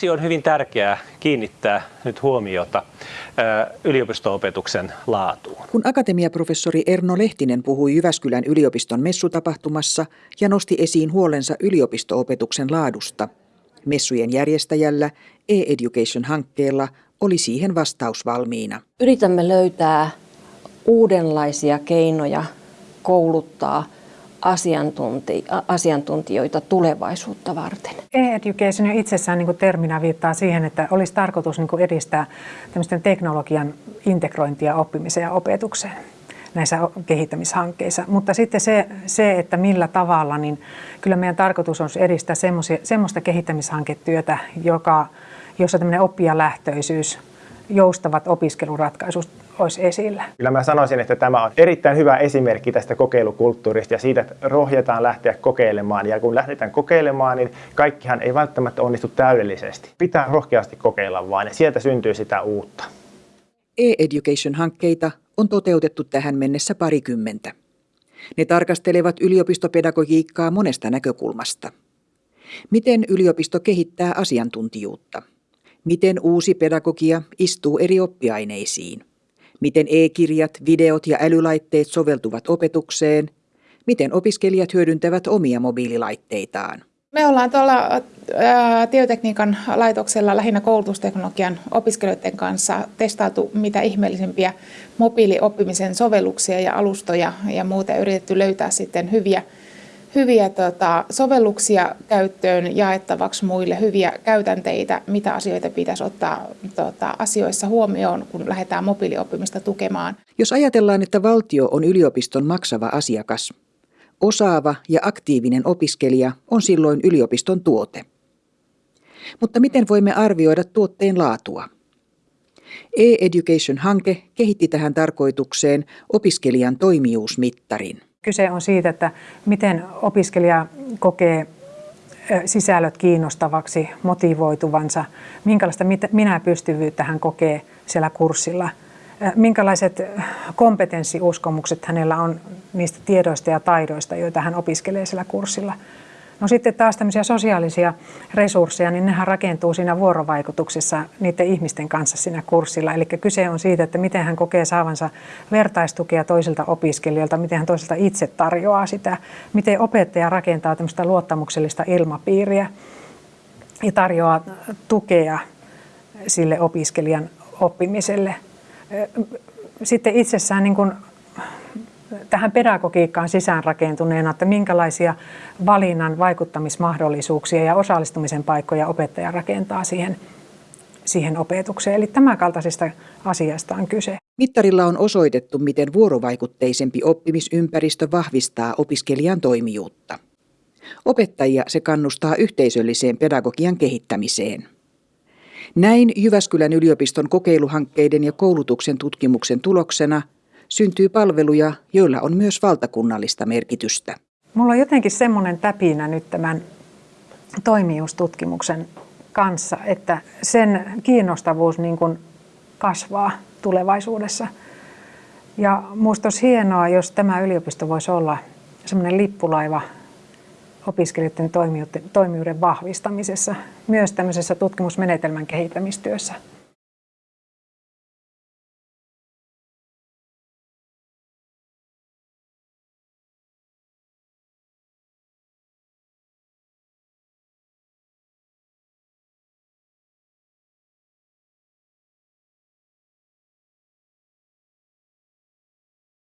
Siksi on hyvin tärkeää kiinnittää nyt huomiota yliopisto-opetuksen laatuun. Kun akatemiaprofessori Erno Lehtinen puhui Jyväskylän yliopiston messutapahtumassa ja nosti esiin huolensa yliopisto-opetuksen laadusta, messujen järjestäjällä e-education-hankkeella oli siihen vastaus valmiina. Yritämme löytää uudenlaisia keinoja kouluttaa – asiantunti, asiantuntijoita tulevaisuutta varten. E-education jo itsessään niin terminä viittaa siihen, että olisi tarkoitus niin edistää teknologian integrointia oppimiseen ja opetukseen näissä kehittämishankkeissa. Mutta sitten se, se, että millä tavalla, niin kyllä meidän tarkoitus on edistää semmoista kehittämishanketyötä, joka, jossa tämmöinen oppijalähtöisyys, joustavat opiskeluratkaisut olisi esillä. Kyllä mä sanoisin, että tämä on erittäin hyvä esimerkki tästä kokeilukulttuurista ja siitä, että rohjetaan lähteä kokeilemaan. Ja kun lähdetään kokeilemaan, niin kaikkihan ei välttämättä onnistu täydellisesti. Pitää rohkeasti kokeilla vaan ja sieltä syntyy sitä uutta. E-education-hankkeita on toteutettu tähän mennessä parikymmentä. Ne tarkastelevat yliopistopedagogiikkaa monesta näkökulmasta. Miten yliopisto kehittää asiantuntijuutta? Miten uusi pedagogia istuu eri oppiaineisiin? miten e-kirjat, videot ja älylaitteet soveltuvat opetukseen, miten opiskelijat hyödyntävät omia mobiililaitteitaan. Me ollaan tuolla tietotekniikan laitoksella lähinnä koulutusteknologian opiskelijoiden kanssa testailtu mitä ihmeellisempiä mobiilioppimisen sovelluksia ja alustoja ja muuta yritetty löytää sitten hyviä hyviä tota, sovelluksia käyttöön jaettavaksi muille, hyviä käytänteitä, mitä asioita pitäisi ottaa tota, asioissa huomioon, kun lähdetään mobiilioppimista tukemaan. Jos ajatellaan, että valtio on yliopiston maksava asiakas, osaava ja aktiivinen opiskelija on silloin yliopiston tuote. Mutta miten voimme arvioida tuotteen laatua? E-Education-hanke kehitti tähän tarkoitukseen opiskelijan toimijuusmittarin. Kyse on siitä, että miten opiskelija kokee sisällöt kiinnostavaksi, motivoituvansa, minkälaista minä pystyvyyttä hän kokee siellä kurssilla, minkälaiset kompetenssiuskomukset hänellä on niistä tiedoista ja taidoista, joita hän opiskelee siellä kurssilla – No sitten taas tämmöisiä sosiaalisia resursseja, niin nehän rakentuu siinä vuorovaikutuksessa niiden ihmisten kanssa siinä kurssilla. Eli kyse on siitä, että miten hän kokee saavansa vertaistukea toisilta opiskelijoilta, miten hän toisilta itse tarjoaa sitä, miten opettaja rakentaa tämmöistä luottamuksellista ilmapiiriä ja tarjoaa tukea sille opiskelijan oppimiselle. Sitten itsessään niin kuin tähän pedagogiikkaan sisäänrakentuneena, että minkälaisia valinnan vaikuttamismahdollisuuksia ja osallistumisen paikkoja opettaja rakentaa siihen, siihen opetukseen. Eli tämän kaltaisesta asiasta on kyse. Mittarilla on osoitettu, miten vuorovaikutteisempi oppimisympäristö vahvistaa opiskelijan toimijuutta. Opettajia se kannustaa yhteisölliseen pedagogian kehittämiseen. Näin Jyväskylän yliopiston kokeiluhankkeiden ja koulutuksen tutkimuksen tuloksena – syntyy palveluja, joilla on myös valtakunnallista merkitystä. Mulla on jotenkin semmoinen täpinä nyt tämän toimijuustutkimuksen kanssa, että sen kiinnostavuus niin kuin kasvaa tulevaisuudessa. Ja minusta olisi hienoa, jos tämä yliopisto voisi olla semmoinen lippulaiva opiskelijoiden toimijuuden vahvistamisessa, myös tämmöisessä tutkimusmenetelmän kehittämistyössä.